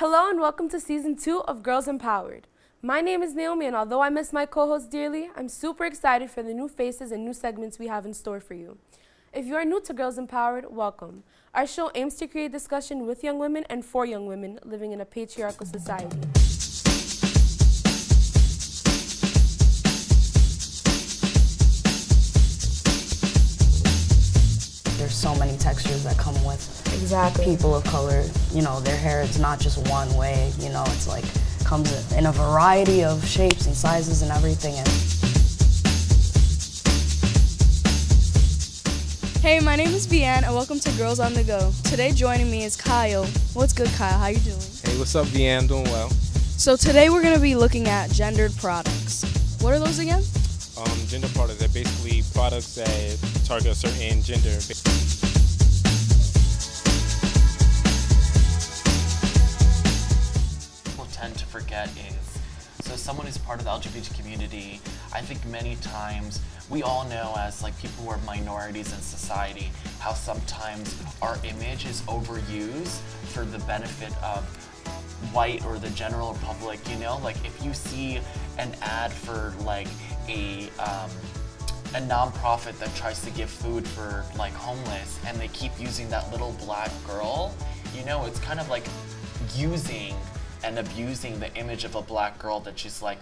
Hello and welcome to season two of Girls Empowered. My name is Naomi, and although I miss my co host dearly, I'm super excited for the new faces and new segments we have in store for you. If you are new to Girls Empowered, welcome. Our show aims to create discussion with young women and for young women living in a patriarchal society. There's so many textures that come with Exactly. people of color. You know, their hair is not just one way, you know, it's like comes in a variety of shapes and sizes and everything. And Hey, my name is Vianne, and welcome to Girls on the Go. Today joining me is Kyle. What's good, Kyle? How you doing? Hey, what's up, Vianne? Doing well. So today we're gonna be looking at gendered products. What are those again? Um, gender products are basically products that target a certain gender. people tend to forget is so someone who's part of the LGBT community, I think many times we all know as like people who are minorities in society how sometimes our image is overused for the benefit of white or the general public, you know? Like if you see an ad for like a um, a nonprofit that tries to give food for like homeless and they keep using that little black girl, you know, it's kind of like using and abusing the image of a black girl that she's like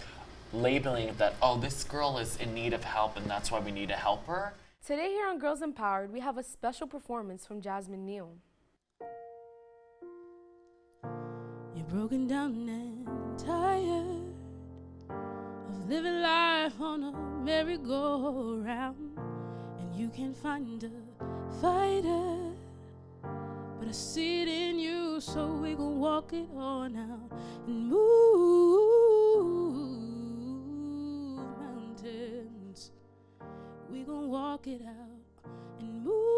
labeling that, oh, this girl is in need of help and that's why we need to help her. Today, here on Girls Empowered, we have a special performance from Jasmine Neal. Broken down and tired of living life on a merry-go-round, and you can't find a fighter. But I see it in you, so we gon' walk it on out and move mountains. We gon' walk it out and move